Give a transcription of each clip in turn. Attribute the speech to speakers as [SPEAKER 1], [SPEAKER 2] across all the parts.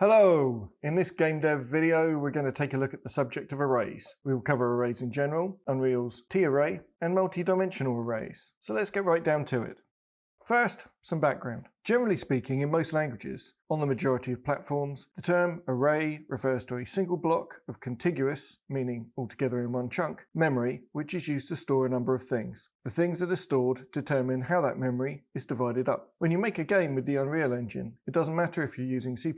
[SPEAKER 1] Hello! In this game dev video we're going to take a look at the subject of arrays. We will cover arrays in general, Unreal's T-array and multi-dimensional arrays. So let's get right down to it. First, some background. Generally speaking, in most languages, on the majority of platforms, the term array refers to a single block of contiguous, meaning altogether in one chunk, memory, which is used to store a number of things. The things that are stored determine how that memory is divided up. When you make a game with the Unreal Engine, it doesn't matter if you're using C++,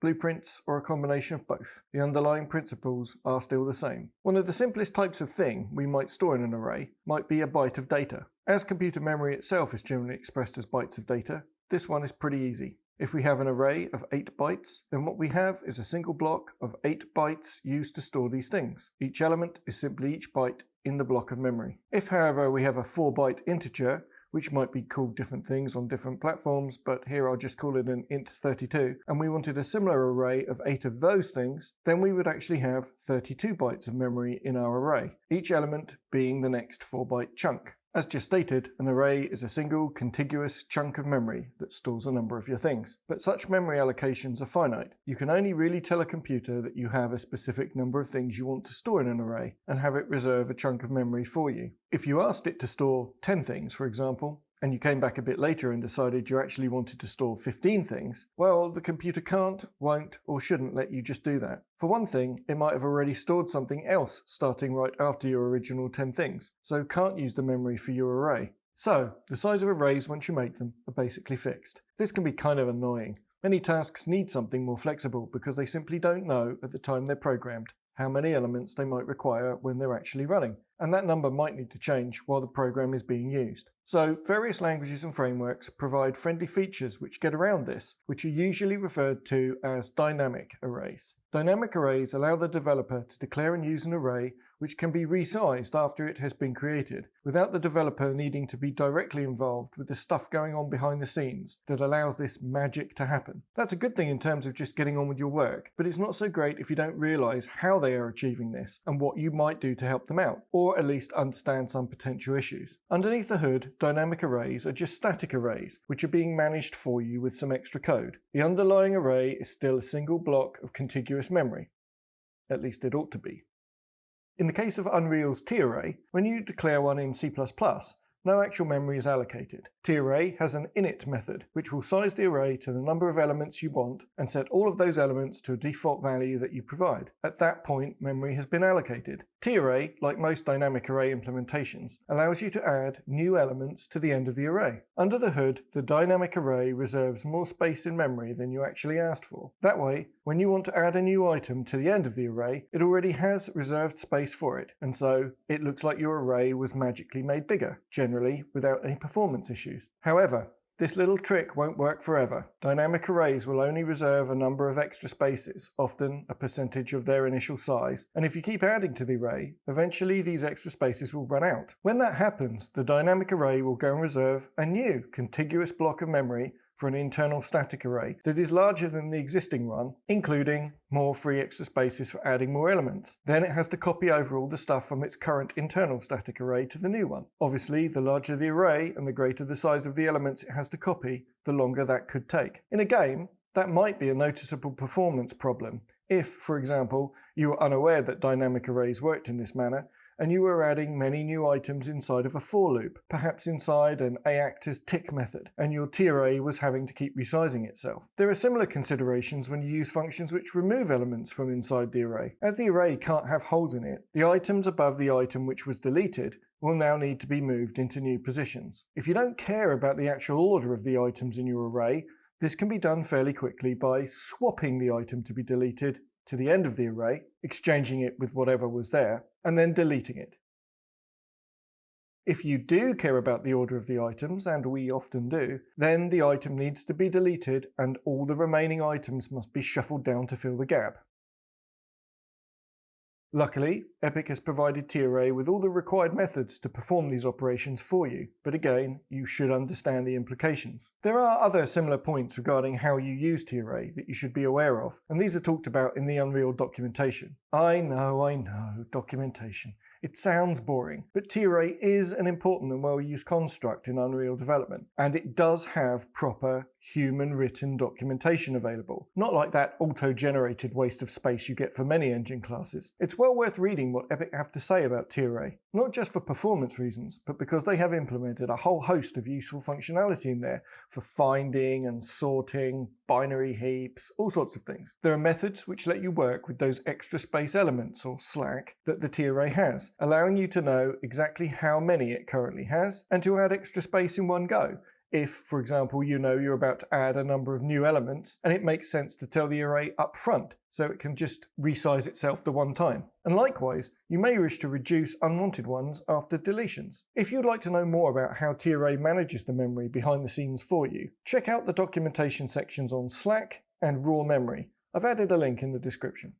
[SPEAKER 1] blueprints, or a combination of both. The underlying principles are still the same. One of the simplest types of thing we might store in an array might be a byte of data. As computer memory itself is generally expressed as bytes of data, this one is pretty easy. If we have an array of 8 bytes, then what we have is a single block of 8 bytes used to store these things. Each element is simply each byte in the block of memory. If however we have a 4 byte integer, which might be called different things on different platforms, but here I'll just call it an int32, and we wanted a similar array of 8 of those things, then we would actually have 32 bytes of memory in our array, each element being the next 4 byte chunk. As just stated, an array is a single contiguous chunk of memory that stores a number of your things. But such memory allocations are finite. You can only really tell a computer that you have a specific number of things you want to store in an array and have it reserve a chunk of memory for you. If you asked it to store 10 things, for example, and you came back a bit later and decided you actually wanted to store 15 things, well, the computer can't, won't, or shouldn't let you just do that. For one thing, it might have already stored something else starting right after your original 10 things, so can't use the memory for your array. So, the size of arrays once you make them are basically fixed. This can be kind of annoying. Many tasks need something more flexible because they simply don't know at the time they're programmed how many elements they might require when they're actually running, and that number might need to change while the program is being used. So various languages and frameworks provide friendly features which get around this, which are usually referred to as dynamic arrays. Dynamic arrays allow the developer to declare and use an array which can be resized after it has been created, without the developer needing to be directly involved with the stuff going on behind the scenes that allows this magic to happen. That's a good thing in terms of just getting on with your work, but it's not so great if you don't realize how they are achieving this and what you might do to help them out, or at least understand some potential issues. Underneath the hood, dynamic arrays are just static arrays, which are being managed for you with some extra code. The underlying array is still a single block of contiguous memory. At least it ought to be. In the case of Unreal's T-array, when you declare one in C++, no actual memory is allocated. T-array has an init method, which will size the array to the number of elements you want and set all of those elements to a default value that you provide. At that point, memory has been allocated. T-array, like most dynamic array implementations, allows you to add new elements to the end of the array. Under the hood, the dynamic array reserves more space in memory than you actually asked for. That way, when you want to add a new item to the end of the array, it already has reserved space for it, and so it looks like your array was magically made bigger, generally without any performance issues. However, this little trick won't work forever. Dynamic arrays will only reserve a number of extra spaces, often a percentage of their initial size, and if you keep adding to the array, eventually these extra spaces will run out. When that happens, the dynamic array will go and reserve a new contiguous block of memory for an internal static array that is larger than the existing one, including more free extra spaces for adding more elements. Then it has to copy over all the stuff from its current internal static array to the new one. Obviously, the larger the array and the greater the size of the elements it has to copy, the longer that could take. In a game, that might be a noticeable performance problem if, for example, you were unaware that dynamic arrays worked in this manner and you were adding many new items inside of a for loop, perhaps inside an AActor's tick method, and your T-array was having to keep resizing itself. There are similar considerations when you use functions which remove elements from inside the array. As the array can't have holes in it, the items above the item which was deleted will now need to be moved into new positions. If you don't care about the actual order of the items in your array, this can be done fairly quickly by swapping the item to be deleted to the end of the array, exchanging it with whatever was there, and then deleting it. If you do care about the order of the items, and we often do, then the item needs to be deleted and all the remaining items must be shuffled down to fill the gap. Luckily, Epic has provided T-array with all the required methods to perform these operations for you, but again, you should understand the implications. There are other similar points regarding how you use T-array that you should be aware of, and these are talked about in the Unreal documentation. I know, I know, documentation. It sounds boring, but T-array is an important and well-used construct in Unreal development, and it does have proper human written documentation available, not like that auto-generated waste of space you get for many engine classes. It's well worth reading what Epic have to say about T-array, not just for performance reasons, but because they have implemented a whole host of useful functionality in there for finding and sorting, binary heaps, all sorts of things. There are methods which let you work with those extra space elements, or slack, that the T-array has, allowing you to know exactly how many it currently has, and to add extra space in one go, if, for example, you know you're about to add a number of new elements and it makes sense to tell the array up front so it can just resize itself the one time. And likewise, you may wish to reduce unwanted ones after deletions. If you'd like to know more about how T-array manages the memory behind the scenes for you, check out the documentation sections on Slack and raw memory. I've added a link in the description.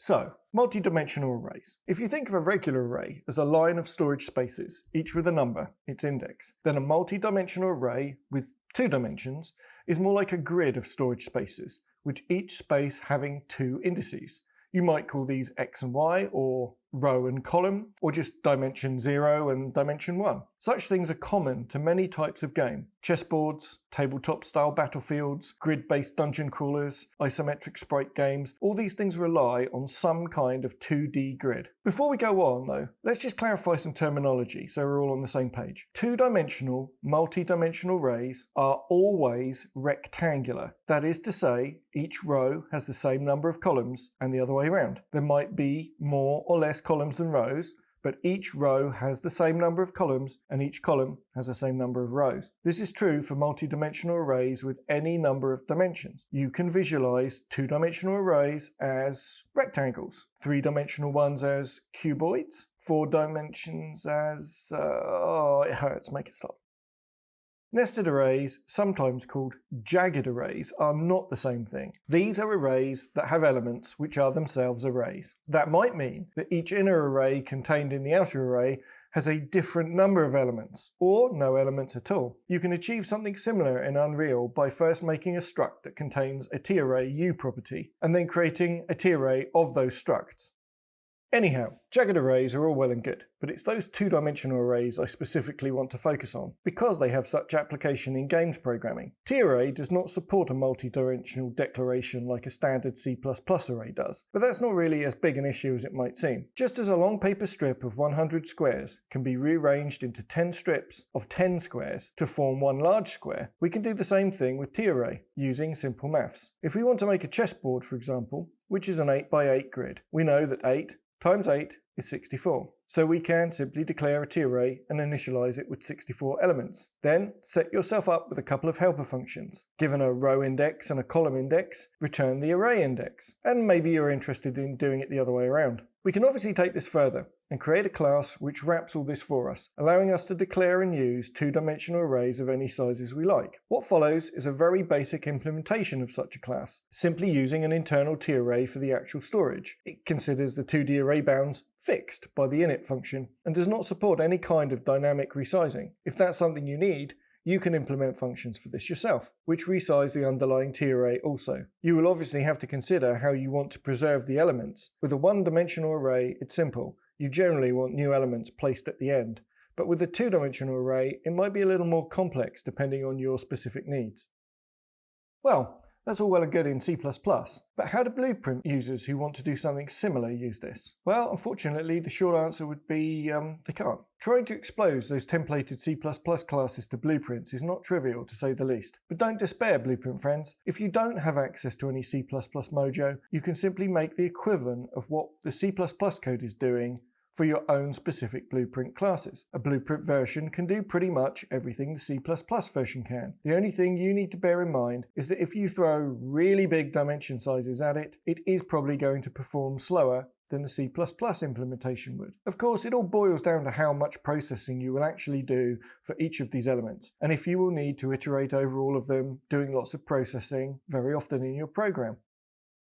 [SPEAKER 1] So, multi-dimensional arrays. If you think of a regular array as a line of storage spaces, each with a number, its index, then a multi-dimensional array with two dimensions is more like a grid of storage spaces, with each space having two indices. You might call these x and y, or row and column, or just dimension 0 and dimension 1. Such things are common to many types of game. Chessboards, tabletop-style battlefields, grid-based dungeon crawlers, isometric sprite games, all these things rely on some kind of 2D grid. Before we go on, though, let's just clarify some terminology so we're all on the same page. Two-dimensional, multi-dimensional arrays are always rectangular. That is to say, each row has the same number of columns and the other way around. There might be more or less columns than rows, but each row has the same number of columns and each column has the same number of rows. This is true for multi-dimensional arrays with any number of dimensions. You can visualize two-dimensional arrays as rectangles, three-dimensional ones as cuboids, four dimensions as... Uh, oh, it hurts, make it stop. Nested arrays, sometimes called jagged arrays, are not the same thing. These are arrays that have elements which are themselves arrays. That might mean that each inner array contained in the outer array has a different number of elements, or no elements at all. You can achieve something similar in Unreal by first making a struct that contains a t-array u property, and then creating a t-array of those structs. Anyhow, jagged arrays are all well and good, but it's those two-dimensional arrays I specifically want to focus on, because they have such application in games programming. T-array does not support a multi-dimensional declaration like a standard C++ array does, but that's not really as big an issue as it might seem. Just as a long paper strip of 100 squares can be rearranged into 10 strips of 10 squares to form one large square, we can do the same thing with T-array, using simple maths. If we want to make a chessboard, for example, which is an 8 by 8 grid, we know that 8 times 8 is 64. So we can simply declare a t-array and initialize it with 64 elements. Then set yourself up with a couple of helper functions. Given a row index and a column index, return the array index. And maybe you're interested in doing it the other way around. We can obviously take this further and create a class which wraps all this for us, allowing us to declare and use two-dimensional arrays of any sizes we like. What follows is a very basic implementation of such a class, simply using an internal t-array for the actual storage. It considers the 2D array bounds fixed by the init function and does not support any kind of dynamic resizing. If that's something you need, you can implement functions for this yourself, which resize the underlying t-array also. You will obviously have to consider how you want to preserve the elements. With a one-dimensional array, it's simple you generally want new elements placed at the end, but with a two-dimensional array, it might be a little more complex depending on your specific needs. Well, that's all well and good in C++, but how do Blueprint users who want to do something similar use this? Well, unfortunately, the short answer would be um, they can't. Trying to expose those templated C++ classes to blueprints is not trivial, to say the least. But don't despair, Blueprint friends. If you don't have access to any C++ Mojo, you can simply make the equivalent of what the C++ code is doing for your own specific Blueprint classes. A Blueprint version can do pretty much everything the C++ version can. The only thing you need to bear in mind is that if you throw really big dimension sizes at it, it is probably going to perform slower than the C++ implementation would. Of course, it all boils down to how much processing you will actually do for each of these elements, and if you will need to iterate over all of them, doing lots of processing very often in your program.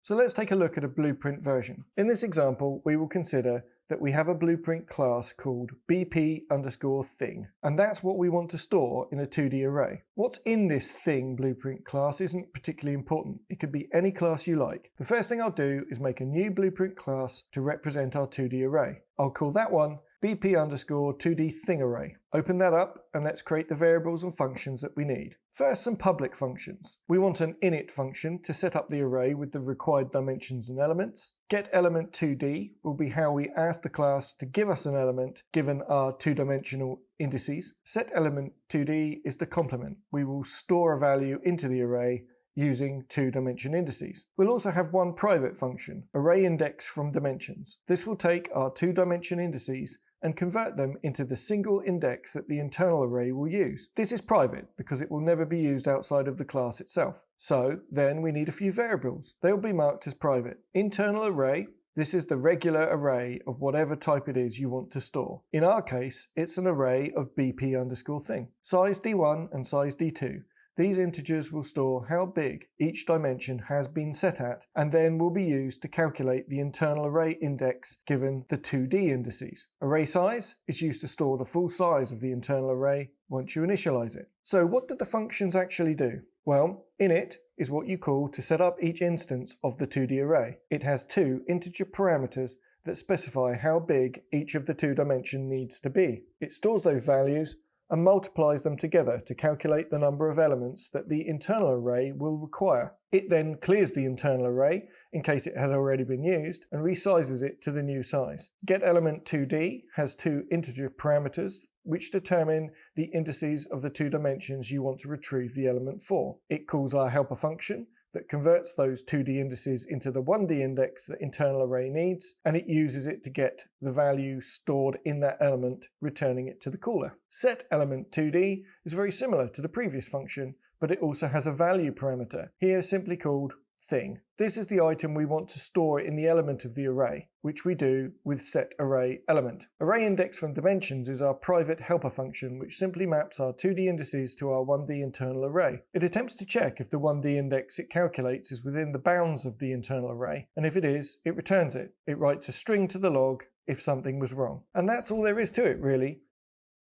[SPEAKER 1] So let's take a look at a blueprint version. In this example, we will consider that we have a blueprint class called bp underscore thing, and that's what we want to store in a 2D array. What's in this thing blueprint class isn't particularly important. It could be any class you like. The first thing I'll do is make a new blueprint class to represent our 2D array. I'll call that one bp underscore 2d thing array. Open that up and let's create the variables and functions that we need. First, some public functions. We want an init function to set up the array with the required dimensions and elements. Get element 2d will be how we ask the class to give us an element given our two-dimensional indices. Set element 2d is the complement. We will store a value into the array using two-dimension indices. We'll also have one private function, array index from dimensions. This will take our two-dimension indices and convert them into the single index that the internal array will use. This is private because it will never be used outside of the class itself. So then we need a few variables. They'll be marked as private. Internal array this is the regular array of whatever type it is you want to store. In our case, it's an array of bp underscore thing. Size d1 and size d2. These integers will store how big each dimension has been set at and then will be used to calculate the internal array index given the 2D indices. Array size is used to store the full size of the internal array once you initialize it. So what did the functions actually do? Well, init is what you call to set up each instance of the 2D array. It has two integer parameters that specify how big each of the two dimension needs to be. It stores those values and multiplies them together to calculate the number of elements that the internal array will require. It then clears the internal array in case it had already been used and resizes it to the new size. GetElement2d has two integer parameters which determine the indices of the two dimensions you want to retrieve the element for. It calls our helper function that converts those 2D indices into the 1D index that internal array needs, and it uses it to get the value stored in that element, returning it to the caller. Set element 2D is very similar to the previous function, but it also has a value parameter, here simply called thing. This is the item we want to store in the element of the array, which we do with set array element. Array index from dimensions is our private helper function which simply maps our 2D indices to our 1D internal array. It attempts to check if the 1D index it calculates is within the bounds of the internal array, and if it is, it returns it. It writes a string to the log if something was wrong. And that's all there is to it really.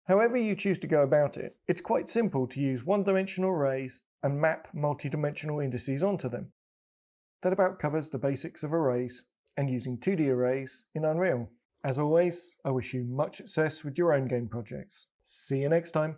[SPEAKER 1] However you choose to go about it, it's quite simple to use one-dimensional arrays and map multi-dimensional indices onto them. That about covers the basics of arrays and using 2D arrays in Unreal. As always, I wish you much success with your own game projects. See you next time.